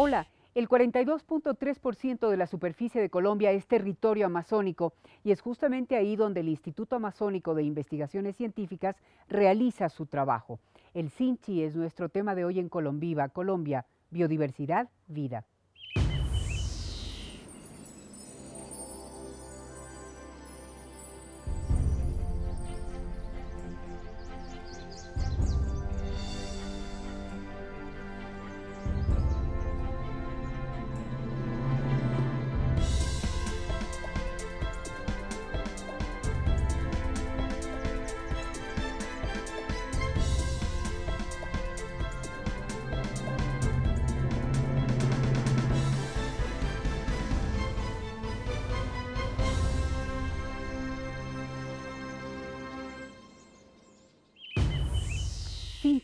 Hola, el 42.3% de la superficie de Colombia es territorio amazónico y es justamente ahí donde el Instituto Amazónico de Investigaciones Científicas realiza su trabajo. El Sinchi es nuestro tema de hoy en Colombiva, Colombia, biodiversidad, vida.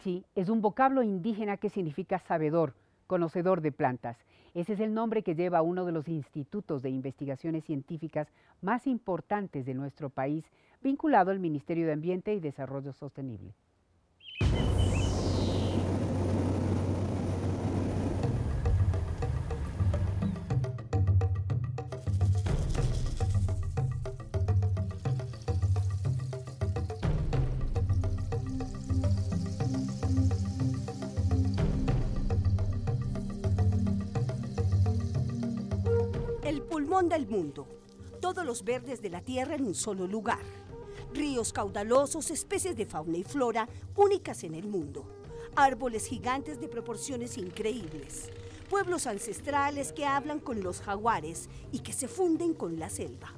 Sinchi es un vocablo indígena que significa sabedor, conocedor de plantas. Ese es el nombre que lleva uno de los institutos de investigaciones científicas más importantes de nuestro país, vinculado al Ministerio de Ambiente y Desarrollo Sostenible. El mundo. Todos los verdes de la tierra en un solo lugar. Ríos caudalosos, especies de fauna y flora únicas en el mundo. Árboles gigantes de proporciones increíbles. Pueblos ancestrales que hablan con los jaguares y que se funden con la selva.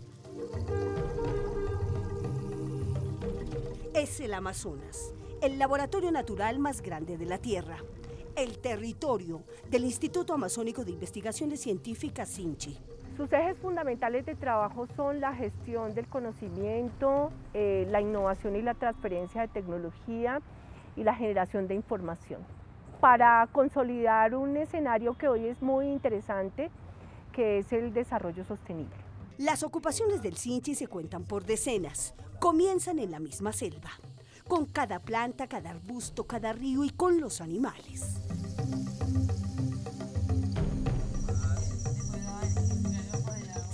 Es el Amazonas, el laboratorio natural más grande de la Tierra. El territorio del Instituto Amazónico de Investigaciones Científicas Sinchi. Sus ejes fundamentales de trabajo son la gestión del conocimiento, eh, la innovación y la transferencia de tecnología y la generación de información. Para consolidar un escenario que hoy es muy interesante, que es el desarrollo sostenible. Las ocupaciones del Sinchi se cuentan por decenas. Comienzan en la misma selva, con cada planta, cada arbusto, cada río y con los animales.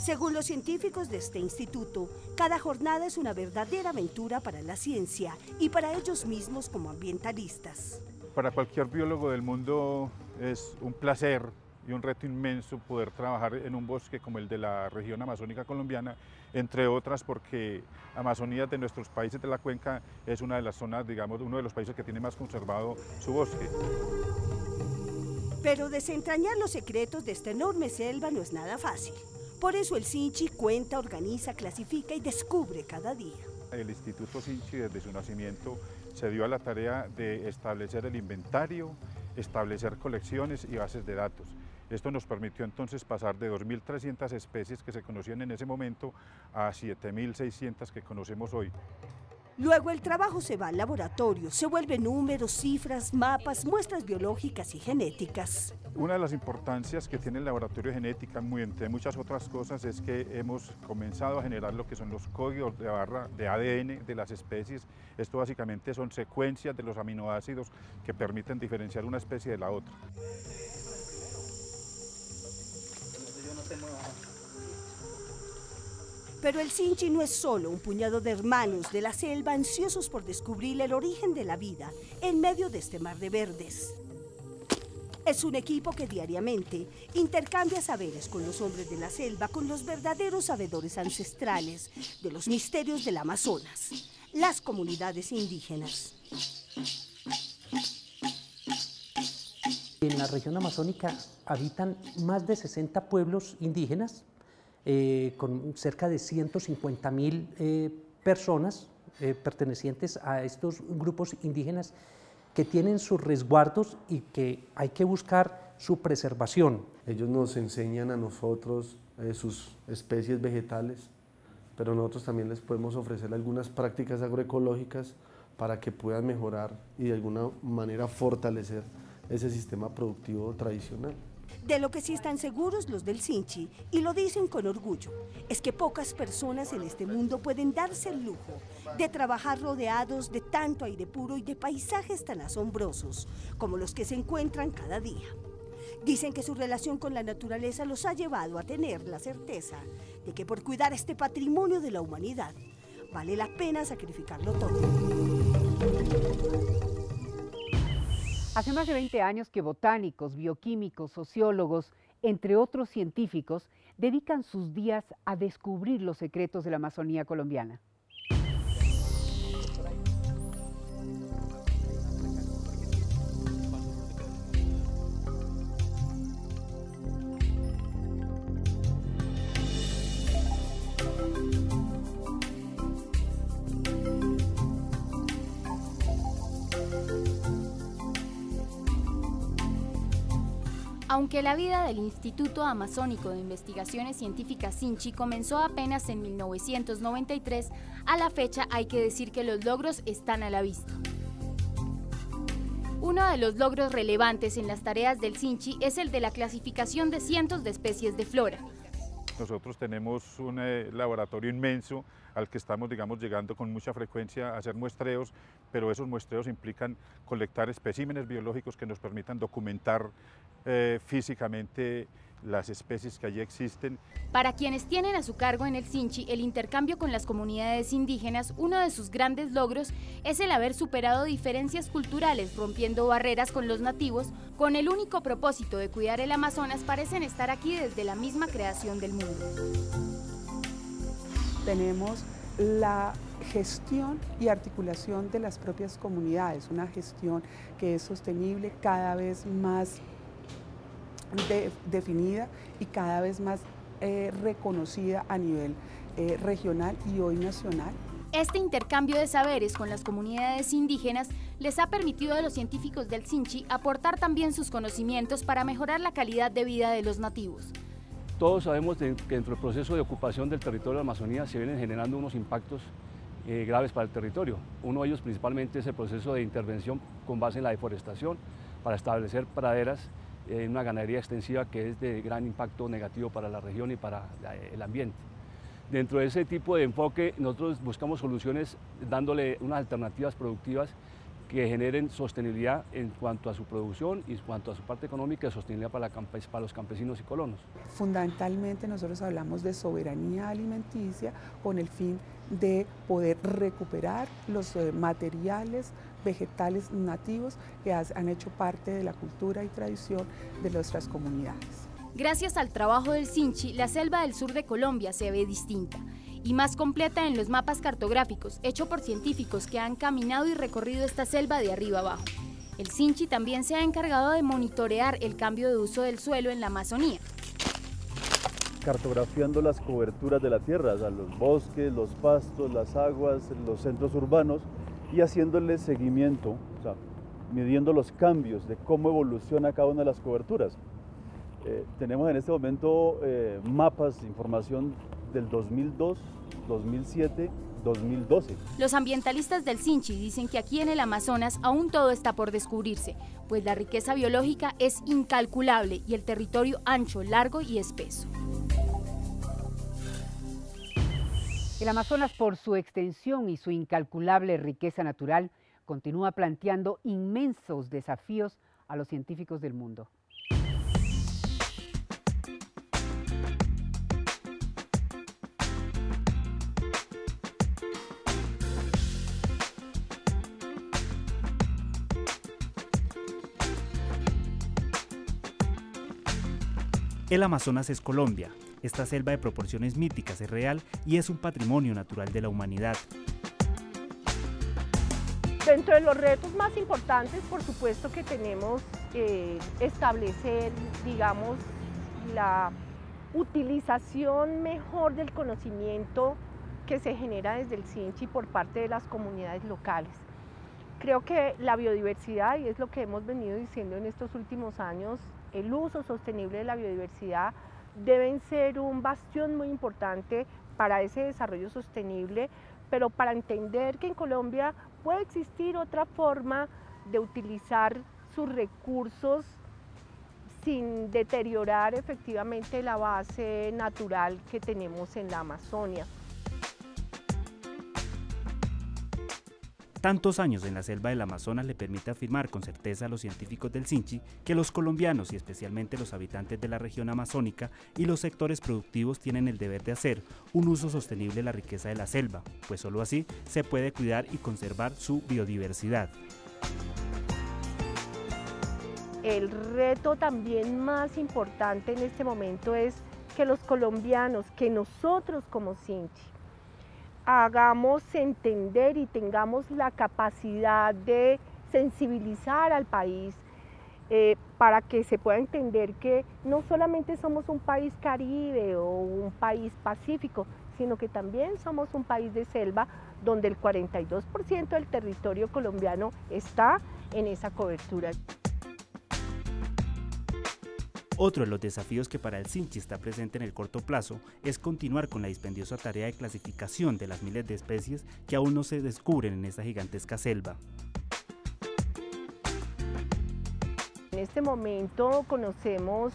Según los científicos de este instituto, cada jornada es una verdadera aventura para la ciencia y para ellos mismos como ambientalistas. Para cualquier biólogo del mundo es un placer y un reto inmenso poder trabajar en un bosque como el de la región amazónica colombiana, entre otras porque Amazonía de nuestros países de la cuenca es una de las zonas, digamos, uno de los países que tiene más conservado su bosque. Pero desentrañar los secretos de esta enorme selva no es nada fácil. Por eso el Sinchi cuenta, organiza, clasifica y descubre cada día. El Instituto Sinchi desde su nacimiento se dio a la tarea de establecer el inventario, establecer colecciones y bases de datos. Esto nos permitió entonces pasar de 2.300 especies que se conocían en ese momento a 7.600 que conocemos hoy. Luego el trabajo se va al laboratorio, se vuelven números, cifras, mapas, muestras biológicas y genéticas. Una de las importancias que tiene el laboratorio de genética, muy entre muchas otras cosas, es que hemos comenzado a generar lo que son los códigos de barra de ADN de las especies. Esto básicamente son secuencias de los aminoácidos que permiten diferenciar una especie de la otra. Pero el Sinchi no es solo un puñado de hermanos de la selva ansiosos por descubrir el origen de la vida en medio de este mar de verdes. Es un equipo que diariamente intercambia saberes con los hombres de la selva, con los verdaderos sabedores ancestrales de los misterios del Amazonas, las comunidades indígenas. En la región amazónica habitan más de 60 pueblos indígenas eh, con cerca de 150 mil eh, personas eh, pertenecientes a estos grupos indígenas que tienen sus resguardos y que hay que buscar su preservación. Ellos nos enseñan a nosotros sus especies vegetales, pero nosotros también les podemos ofrecer algunas prácticas agroecológicas para que puedan mejorar y de alguna manera fortalecer ese sistema productivo tradicional. De lo que sí están seguros los del Sinchi, y lo dicen con orgullo, es que pocas personas en este mundo pueden darse el lujo de trabajar rodeados de tanto aire puro y de paisajes tan asombrosos como los que se encuentran cada día. Dicen que su relación con la naturaleza los ha llevado a tener la certeza de que por cuidar este patrimonio de la humanidad vale la pena sacrificarlo todo. Hace más de 20 años que botánicos, bioquímicos, sociólogos, entre otros científicos, dedican sus días a descubrir los secretos de la Amazonía colombiana. Aunque la vida del Instituto Amazónico de Investigaciones Científicas Sinchi comenzó apenas en 1993, a la fecha hay que decir que los logros están a la vista. Uno de los logros relevantes en las tareas del Sinchi es el de la clasificación de cientos de especies de flora. Nosotros tenemos un eh, laboratorio inmenso al que estamos digamos, llegando con mucha frecuencia a hacer muestreos, pero esos muestreos implican colectar especímenes biológicos que nos permitan documentar eh, físicamente las especies que allí existen. Para quienes tienen a su cargo en el Sinchi el intercambio con las comunidades indígenas, uno de sus grandes logros es el haber superado diferencias culturales, rompiendo barreras con los nativos, con el único propósito de cuidar el Amazonas, parecen estar aquí desde la misma creación del mundo. Tenemos la gestión y articulación de las propias comunidades, una gestión que es sostenible cada vez más definida y cada vez más eh, reconocida a nivel eh, regional y hoy nacional. Este intercambio de saberes con las comunidades indígenas les ha permitido a los científicos del Sinchi aportar también sus conocimientos para mejorar la calidad de vida de los nativos. Todos sabemos que dentro del proceso de ocupación del territorio de la Amazonía se vienen generando unos impactos eh, graves para el territorio. Uno de ellos principalmente es el proceso de intervención con base en la deforestación para establecer praderas en una ganadería extensiva que es de gran impacto negativo para la región y para el ambiente. Dentro de ese tipo de enfoque nosotros buscamos soluciones dándole unas alternativas productivas que generen sostenibilidad en cuanto a su producción y en cuanto a su parte económica y sostenibilidad para, para, los campesinos y colonos. Fundamentalmente nosotros hablamos de soberanía alimenticia con el fin de poder recuperar los eh, materiales vegetales nativos que han hecho parte de la cultura y tradición de nuestras comunidades. Gracias al trabajo del Sinchi, la selva del sur de Colombia se ve distinta y más completa en los mapas cartográficos hechos por científicos que han caminado y recorrido esta selva de arriba abajo. El Sinchi también se ha encargado de monitorear el cambio de uso del suelo en la Amazonía. Cartografiando las coberturas de la tierra, los bosques, los pastos, las aguas, los centros urbanos y haciéndole seguimiento, midiendo los cambios de cómo evoluciona cada una de las coberturas. Eh, tenemos en este momento eh, mapas, información del 2002, 2007, 2012. Los ambientalistas del Sinchi dicen que aquí en el Amazonas aún todo está por descubrirse, pues la riqueza biológica es incalculable y el territorio ancho, largo y espeso. El Amazonas, por su extensión y su incalculable riqueza natural, continúa planteando inmensos desafíos a los científicos del mundo. El Amazonas es Colombia. Esta selva de proporciones míticas es real y es un patrimonio natural de la humanidad. Dentro de los retos más importantes, por supuesto que tenemos eh, establecer, digamos, la utilización mejor del conocimiento que se genera desde el CINCHI por parte de las comunidades locales. Creo que la biodiversidad, y es lo que hemos venido diciendo en estos últimos años, el uso sostenible de la biodiversidad deben ser un bastión muy importante para ese desarrollo sostenible, pero para entender que en Colombia puede existir otra forma de utilizar sus recursos sin deteriorar efectivamente la base natural que tenemos en la Amazonia. Tantos años en la selva del Amazonas le permite afirmar con certeza a los científicos del Sinchi que los colombianos y especialmente los habitantes de la región amazónica y los sectores productivos tienen el deber de hacer un uso sostenible de la riqueza de la selva, pues solo así se puede cuidar y conservar su biodiversidad. El reto también más importante en este momento es que los colombianos, que nosotros como Sinchi, hagamos entender y tengamos la capacidad de sensibilizar al país eh, para que se pueda entender que no solamente somos un país caribe o un país pacífico, sino que también somos un país de selva donde el 42% del territorio colombiano está en esa cobertura. Otro de los desafíos que para el Sinchi está presente en el corto plazo es continuar con la dispendiosa tarea de clasificación de las miles de especies que aún no se descubren en esta gigantesca selva. En este momento conocemos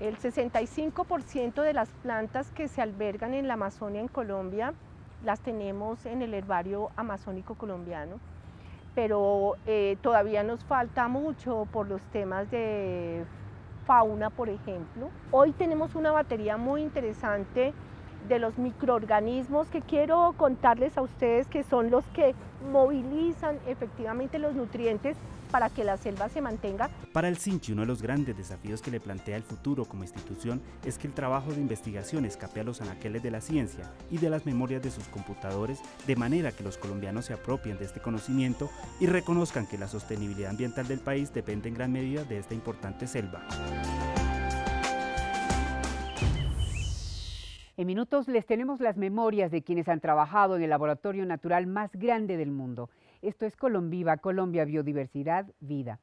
el 65% de las plantas que se albergan en la Amazonia en Colombia, las tenemos en el herbario amazónico colombiano, pero eh, todavía nos falta mucho por los temas de fauna, por ejemplo. Hoy tenemos una batería muy interesante de los microorganismos que quiero contarles a ustedes que son los que movilizan efectivamente los nutrientes para que la selva se mantenga. Para el Sinchi, uno de los grandes desafíos que le plantea el futuro como institución es que el trabajo de investigación escape a los anaqueles de la ciencia y de las memorias de sus computadores, de manera que los colombianos se apropien de este conocimiento y reconozcan que la sostenibilidad ambiental del país depende en gran medida de esta importante selva. En minutos les tenemos las memorias de quienes han trabajado en el laboratorio natural más grande del mundo. Esto es Colombiva, Colombia Biodiversidad Vida.